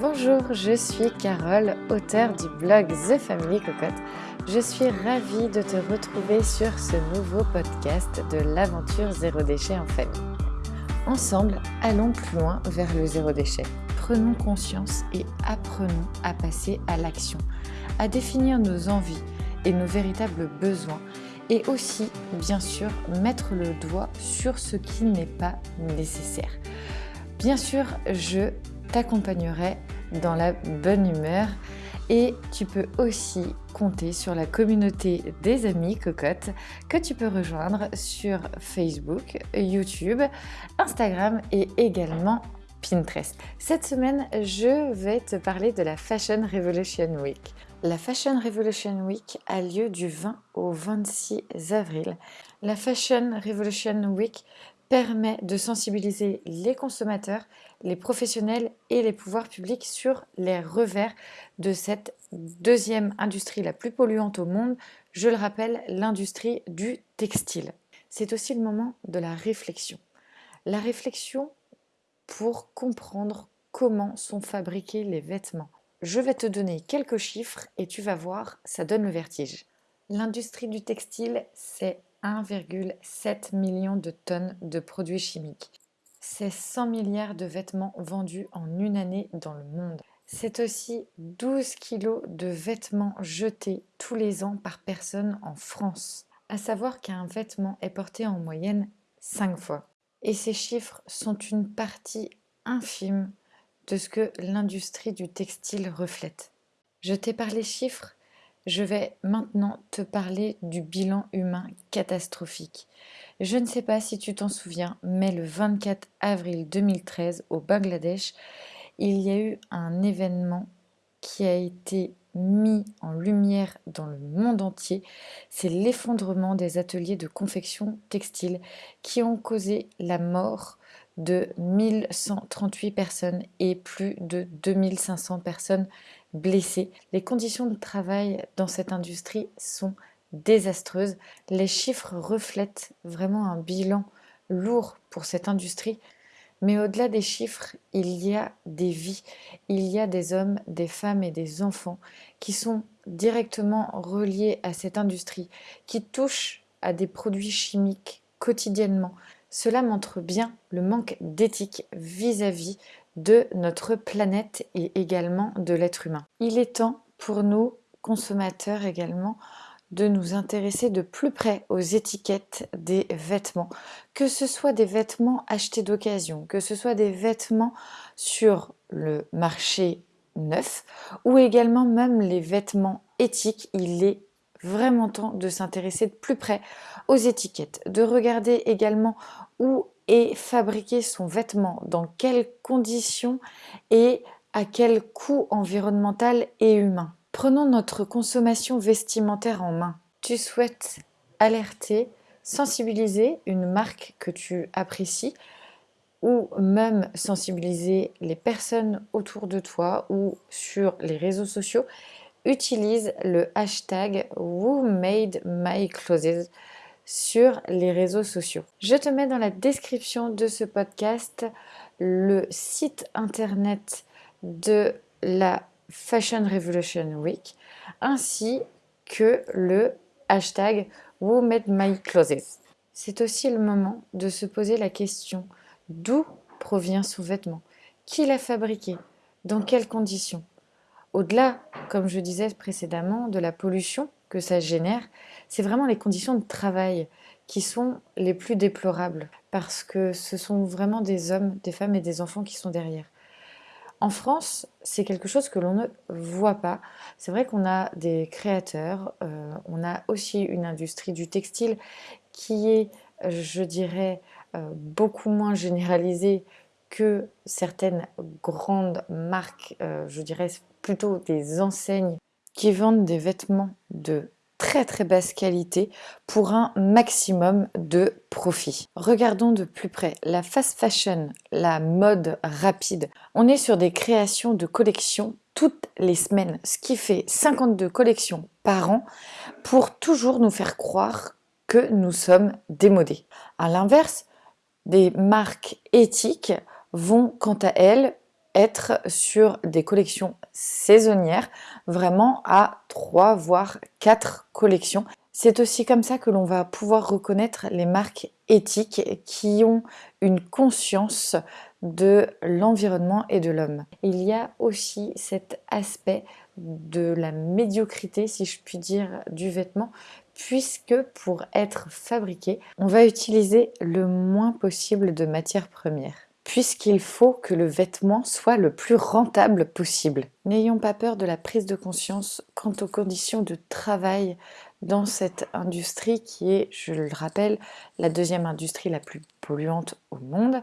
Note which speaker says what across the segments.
Speaker 1: Bonjour, je suis Carole, auteure du blog The Family Cocotte. Je suis ravie de te retrouver sur ce nouveau podcast de l'aventure zéro déchet en famille. Ensemble, allons plus loin vers le zéro déchet. Prenons conscience et apprenons à passer à l'action, à définir nos envies et nos véritables besoins et aussi, bien sûr, mettre le doigt sur ce qui n'est pas nécessaire. Bien sûr, je t'accompagnerai dans la bonne humeur et tu peux aussi compter sur la communauté des amis cocottes que tu peux rejoindre sur Facebook, YouTube, Instagram et également Pinterest. Cette semaine, je vais te parler de la Fashion Revolution Week. La Fashion Revolution Week a lieu du 20 au 26 avril. La Fashion Revolution Week permet de sensibiliser les consommateurs, les professionnels et les pouvoirs publics sur les revers de cette deuxième industrie la plus polluante au monde, je le rappelle, l'industrie du textile. C'est aussi le moment de la réflexion. La réflexion pour comprendre comment sont fabriqués les vêtements. Je vais te donner quelques chiffres et tu vas voir, ça donne le vertige. L'industrie du textile, c'est 1,7 million de tonnes de produits chimiques. C'est 100 milliards de vêtements vendus en une année dans le monde. C'est aussi 12 kilos de vêtements jetés tous les ans par personne en France. À savoir qu'un vêtement est porté en moyenne 5 fois. Et ces chiffres sont une partie infime de ce que l'industrie du textile reflète. Je t'ai parlé chiffres, je vais maintenant te parler du bilan humain catastrophique. Je ne sais pas si tu t'en souviens, mais le 24 avril 2013, au Bangladesh, il y a eu un événement qui a été mis en lumière dans le monde entier, c'est l'effondrement des ateliers de confection textile qui ont causé la mort de 1138 personnes et plus de 2500 personnes blessées. Les conditions de travail dans cette industrie sont désastreuses. Les chiffres reflètent vraiment un bilan lourd pour cette industrie. Mais au-delà des chiffres, il y a des vies, il y a des hommes, des femmes et des enfants qui sont directement reliés à cette industrie, qui touchent à des produits chimiques quotidiennement, cela montre bien le manque d'éthique vis-à-vis de notre planète et également de l'être humain. Il est temps pour nous, consommateurs également, de nous intéresser de plus près aux étiquettes des vêtements, que ce soit des vêtements achetés d'occasion, que ce soit des vêtements sur le marché neuf ou également même les vêtements éthiques, il est vraiment temps de s'intéresser de plus près aux étiquettes, de regarder également où est fabriqué son vêtement, dans quelles conditions et à quel coût environnemental et humain? Prenons notre consommation vestimentaire en main. Tu souhaites alerter, sensibiliser une marque que tu apprécies ou même sensibiliser les personnes autour de toi ou sur les réseaux sociaux, utilise le hashtag WhoMadeMyClothes sur les réseaux sociaux. Je te mets dans la description de ce podcast le site internet de la Fashion Revolution Week ainsi que le hashtag WhoMadeMyClothes. C'est aussi le moment de se poser la question d'où provient son vêtement? Qui l'a fabriqué? Dans quelles conditions? Au-delà, comme je disais précédemment, de la pollution que ça génère, c'est vraiment les conditions de travail qui sont les plus déplorables parce que ce sont vraiment des hommes, des femmes et des enfants qui sont derrière. En France, c'est quelque chose que l'on ne voit pas. C'est vrai qu'on a des créateurs, euh, on a aussi une industrie du textile qui est, je dirais, euh, beaucoup moins généralisée que certaines grandes marques, euh, je dirais plutôt des enseignes qui vendent des vêtements de très très basse qualité pour un maximum de profit. Regardons de plus près la fast fashion, la mode rapide. On est sur des créations de collections toutes les semaines, ce qui fait 52 collections par an pour toujours nous faire croire que nous sommes démodés. À l'inverse, des marques éthiques vont quant à elles être sur des collections saisonnières, vraiment à 3 voire 4 collections. C'est aussi comme ça que l'on va pouvoir reconnaître les marques éthiques qui ont une conscience de l'environnement et de l'homme. Il y a aussi cet aspect de la médiocrité, si je puis dire, du vêtement, puisque pour être fabriqué, on va utiliser le moins possible de matières premières puisqu'il faut que le vêtement soit le plus rentable possible. N'ayons pas peur de la prise de conscience quant aux conditions de travail dans cette industrie qui est, je le rappelle, la deuxième industrie la plus polluante au monde.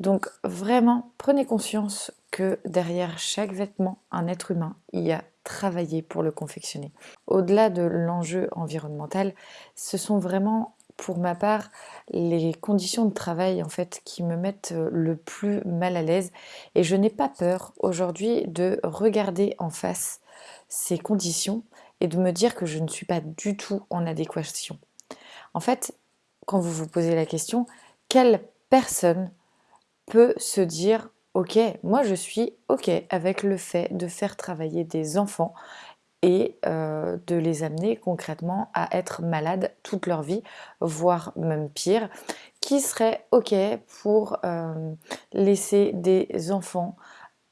Speaker 1: Donc vraiment, prenez conscience que derrière chaque vêtement, un être humain y a travaillé pour le confectionner. Au-delà de l'enjeu environnemental, ce sont vraiment pour ma part les conditions de travail en fait qui me mettent euh, le plus mal à l'aise et je n'ai pas peur aujourd'hui de regarder en face ces conditions et de me dire que je ne suis pas du tout en adéquation. En fait, quand vous vous posez la question, quelle personne peut se dire ok, moi je suis ok avec le fait de faire travailler des enfants et euh, de les amener concrètement à être malades toute leur vie, voire même pire, qui serait ok pour euh, laisser des enfants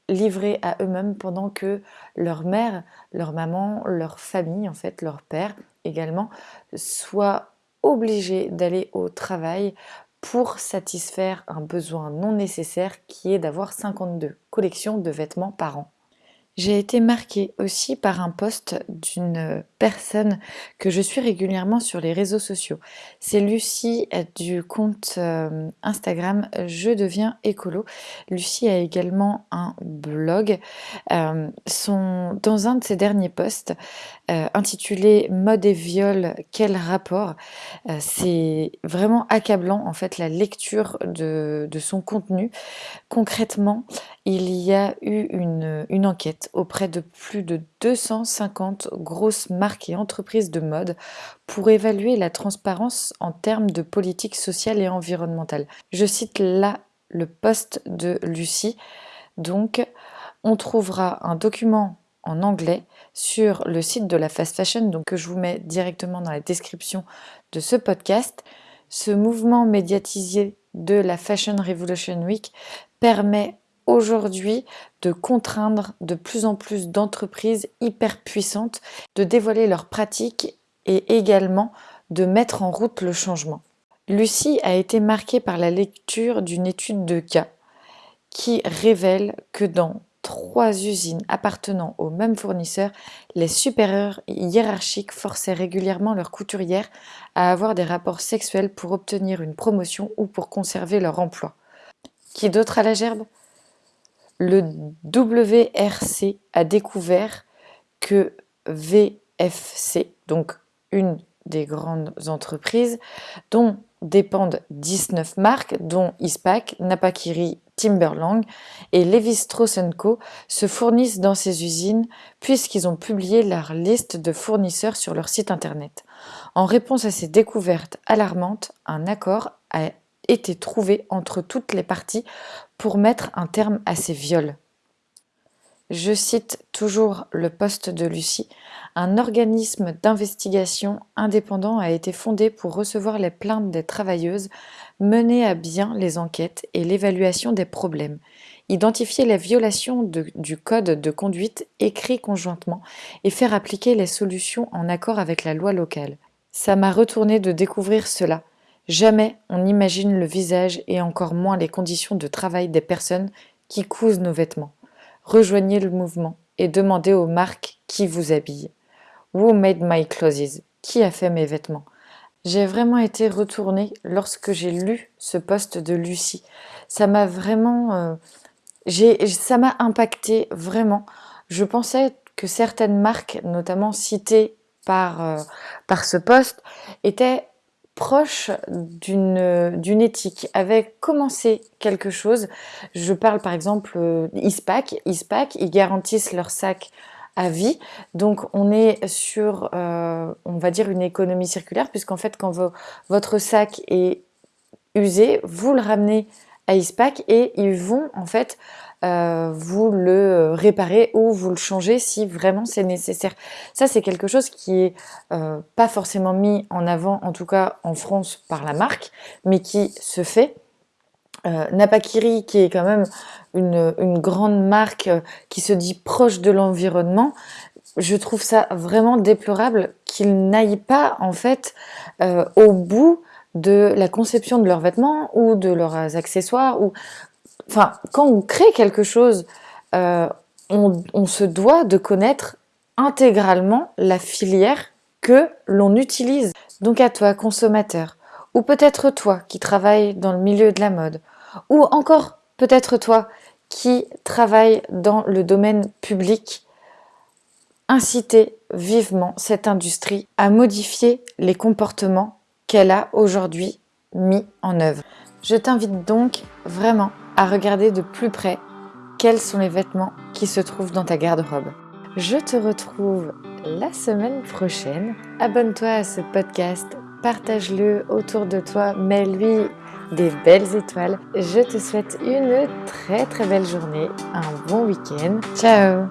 Speaker 1: livrés à eux-mêmes pendant que leur mère, leur maman, leur famille, en fait leur père également, soient obligés d'aller au travail pour satisfaire un besoin non nécessaire qui est d'avoir 52 collections de vêtements par an. J'ai été marquée aussi par un post d'une personne que je suis régulièrement sur les réseaux sociaux. C'est Lucie du compte euh, Instagram Je deviens écolo. Lucie a également un blog. Euh, dans un de ses derniers posts, euh, intitulé Mode et viol, quel rapport? C'est vraiment accablant en fait la lecture de, de son contenu. Concrètement, il y a eu une, une enquête auprès de plus de 250 grosses marques et entreprises de mode pour évaluer la transparence en termes de politique sociale et environnementale. Je cite là le poste de Lucie. Donc, on trouvera un document en anglais sur le site de la fast fashion, donc que je vous mets directement dans la description de ce podcast. Ce mouvement médiatisé de la Fashion Revolution Week permet aujourd'hui de contraindre de plus en plus d'entreprises hyper puissantes de dévoiler leurs pratiques et également de mettre en route le changement. Lucie a été marquée par la lecture d'une étude de cas qui révèle que dans trois usines appartenant au même fournisseur, les supérieurs hiérarchiques forçaient régulièrement leurs couturières à avoir des rapports sexuels pour obtenir une promotion ou pour conserver leur emploi. Qui d'autre à la gerbe? Le WRC a découvert que VFC, donc une des grandes entreprises, dont dépendent 19 marques, dont ISPAC, Napakiri, Timberland et Levi Strauss Co. se fournissent dans ces usines puisqu'ils ont publié leur liste de fournisseurs sur leur site internet. En réponse à ces découvertes alarmantes, un accord a été trouvé entre toutes les parties pour mettre un terme à ces viols. Je cite toujours le poste de Lucie. Un organisme d'investigation indépendant a été fondé pour recevoir les plaintes des travailleuses, mener à bien les enquêtes et l'évaluation des problèmes, identifier les violations du code de conduite écrit conjointement et faire appliquer les solutions en accord avec la loi locale. Ça m'a retourné de découvrir cela. Jamais on n'imagine le visage et encore moins les conditions de travail des personnes qui cousent nos vêtements. Rejoignez le mouvement et demandez aux marques qui vous habillent. Who made my clothes? Qui a fait mes vêtements? J'ai vraiment été retournée lorsque j'ai lu ce poste de Lucie. Ça m'a vraiment... Euh, ça m'a impacté vraiment. Je pensais que certaines marques, notamment citées par, euh, par ce poste, étaient proche d'une éthique, avait commencé quelque chose. Je parle par exemple euh, ISPAC. ISPAC, ils garantissent leur sac vie. Donc on est sur, euh, on va dire, une économie circulaire, puisqu'en fait quand votre sac est usé, vous le ramenez à ISPAC et ils vont en fait euh, vous le réparez ou vous le changez si vraiment c'est nécessaire. Ça, c'est quelque chose qui est euh, pas forcément mis en avant, en tout cas en France, par la marque, mais qui se fait. Euh, Napakiri, qui est quand même une, une grande marque euh, qui se dit proche de l'environnement, je trouve ça vraiment déplorable qu'ils n'aillent pas en fait euh, au bout de la conception de leurs vêtements ou de leurs accessoires. Ou... Enfin, quand on crée quelque chose, euh, on, on se doit de connaître intégralement la filière que l'on utilise. Donc à toi, consommateur, ou peut-être toi qui travaille dans le milieu de la mode, ou encore peut-être toi qui travaille dans le domaine public, inciter vivement cette industrie à modifier les comportements qu'elle a aujourd'hui mis en œuvre. Je t'invite donc vraiment à regarder de plus près quels sont les vêtements qui se trouvent dans ta garde-robe. Je te retrouve la semaine prochaine. Abonne-toi à ce podcast, partage-le autour de toi, mets-lui des belles étoiles. Je te souhaite une très très belle journée, un bon week-end. Ciao